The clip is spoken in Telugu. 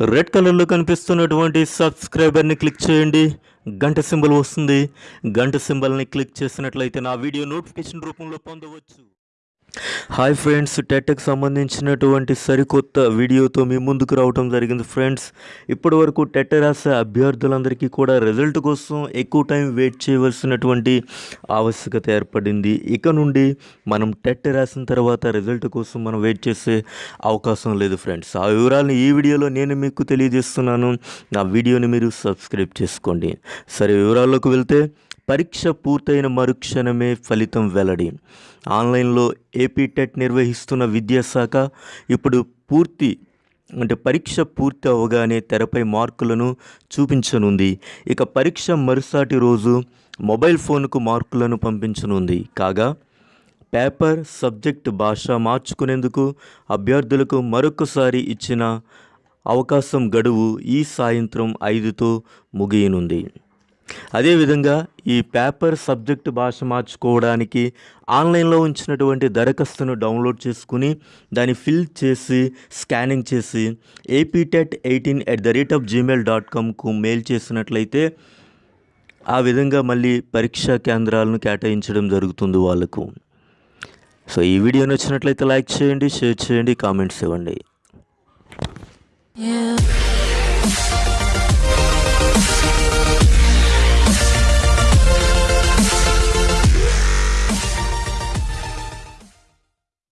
రెడ్ కలర్లో కనిపిస్తున్నటువంటి సబ్స్క్రైబర్ని క్లిక్ చేయండి. గంట సింబల్ వస్తుంది. గంట సింబల్ని క్లిక్ చేసినట్లయితే నా వీడియో నోటిఫికేషన్ రూపంలో పొందవచ్చు. హాయ్ ఫ్రెండ్స్ టెట్కి సంబంధించినటువంటి సరికొత్త వీడియోతో మీ ముందుకు రావడం జరిగింది ఫ్రెండ్స్ ఇప్పటి వరకు టెట్ రాసే అభ్యర్థులందరికీ కూడా రిజల్ట్ కోసం ఎక్కువ టైం వెయిట్ చేయవలసినటువంటి ఆవశ్యకత ఏర్పడింది. ఇక నుండి మనం టెట్ రాసిన తర్వాత రిజల్ట్ కోసం మనం వెయిట్ చేసే అవకాశం లేదు ఫ్రెండ్స్ ఆ వివరాలను ఈ వీడియోలో నేను మీకు తెలియజేస్తున్నాను. నా వీడియోని మీరు సబ్స్క్రైబ్ చేసుకోండి. సరే వివరాల్లోకి వెళ్తే పరీక్ష పూర్తయిన మరుక్షణమే ఫలితం వెల్లడి. ఆన్లైన్లో ఏపీ టెట్ నిర్వహిస్తున్న విద్యాశాఖ ఇప్పుడు పూర్తి అంటే పరీక్ష పూర్తి అవగానే తెరపై మార్కులను చూపించనుంది. ఇక పరీక్ష మరుసాటి రోజు మొబైల్ ఫోన్కు మార్కులను పంపించనుంది. కాగా పేపర్ సబ్జెక్ట్ భాష మార్చుకునేందుకు అభ్యర్థులకు మరొకసారి ఇచ్చిన అవకాశం గడువు ఈ సాయంత్రం ఐదుతో ముగియనుంది. అదేవిధంగా ఈ పేపర్ సబ్జెక్ట్ భాష మార్చుకోవడానికి ఆన్లైన్లో ఉంచినటువంటి దరఖాస్తును డౌన్లోడ్ చేసుకుని దాన్ని ఫిల్ చేసి స్కానింగ్ చేసి APTET eighteen at the rate of Gmail dot కామ్కు mail చేసినట్లయితే ఆ విధంగా మళ్ళీ పరీక్షా కేంద్రాలను కేటాయించడం జరుగుతుంది వాళ్ళకు సో ఈ వీడియో నచ్చినట్లయితే లైక్ చేయండి షేర్ చేయండి కామెంట్స్ ఇవ్వండి Yeah.